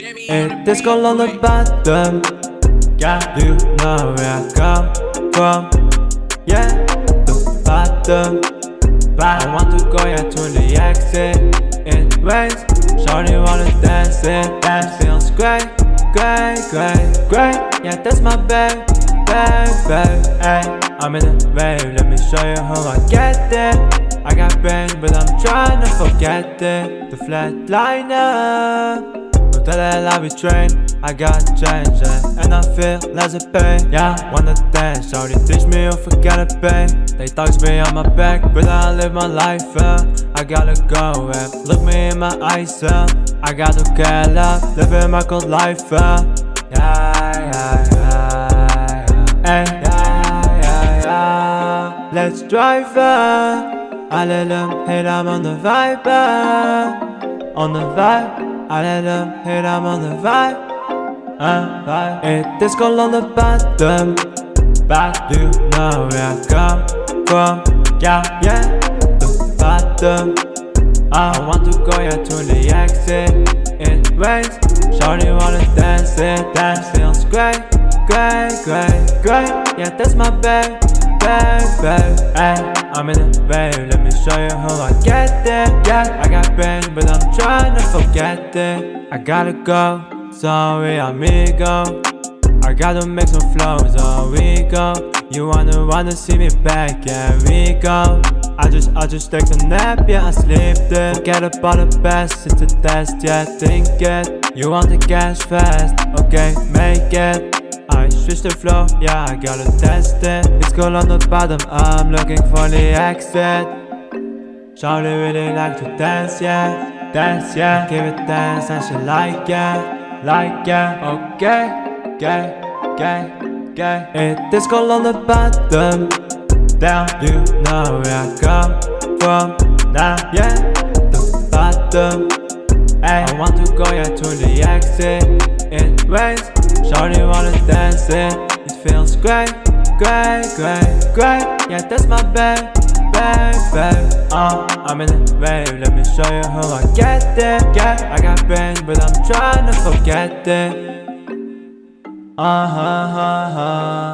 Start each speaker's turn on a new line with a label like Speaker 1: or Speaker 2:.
Speaker 1: It disco on the bottom Yeah, do you know where I come from? Yeah, the bottom But I want to go yeah to the exit. It rains, shorty wanna dance it Dance feels great, great, great, great. Yeah, that's my babe, babe, babe Ay, I'm in the rave, let me show you how I get there. I got brains, but I'm trying to forget it. The flatliner that I be trained I got change, yeah. and I feel less of pain Yeah, wanna dance, shorty teach me to forget the pain They thugs me on my back, but I live my life, yeah. I gotta go, yeah. look me in my eyes, yeah. I gotta get up, living my good life, yeah Yeah, yeah, yeah, yeah, yeah, yeah, yeah. Let's drive, yeah I let them hate, I'm on the vibe, uh, on the vibe. I let them hate, I'm on the vibe, uh, vibe. It is cold on the bottom, but you know where I come from? Yeah, yeah, the bottom. I want to go yeah to the exit. It rains, shorty wanna dance it, dance feels great, great, great, great. Yeah, that's my babe, Ay. I'm in the rave, let me show you how I get there. Yeah, I got pain, but I'm trying to forget it. I gotta go, sorry amigo. I gotta make some flows, oh we go. You wanna wanna see me back, yeah we go. I just, I just take a nap, yeah I sleep there. Forget about the best, it's the test, yeah think it. You want the cash fast, okay make it I switch the flow, yeah, I gotta test eh. it It's cold on the bottom, I'm looking for the exit. Shawty really like to dance, yeah Dance, yeah, give it dance and she like, yeah Like, yeah, okay, okay, okay, okay It is cold on the bottom Down, you know where I come from. Now, yeah, the bottom Ay, I want to go, yeah, to the exit. It rains Shorty wanna dance it, it feels great, great, great, great. Yeah, that's my babe, babe, babe. Uh, I'm in the rave, let me show you how I get there. Yeah, I got brains, but I'm trying to forget it. Uh-huh, uh-huh, uh-huh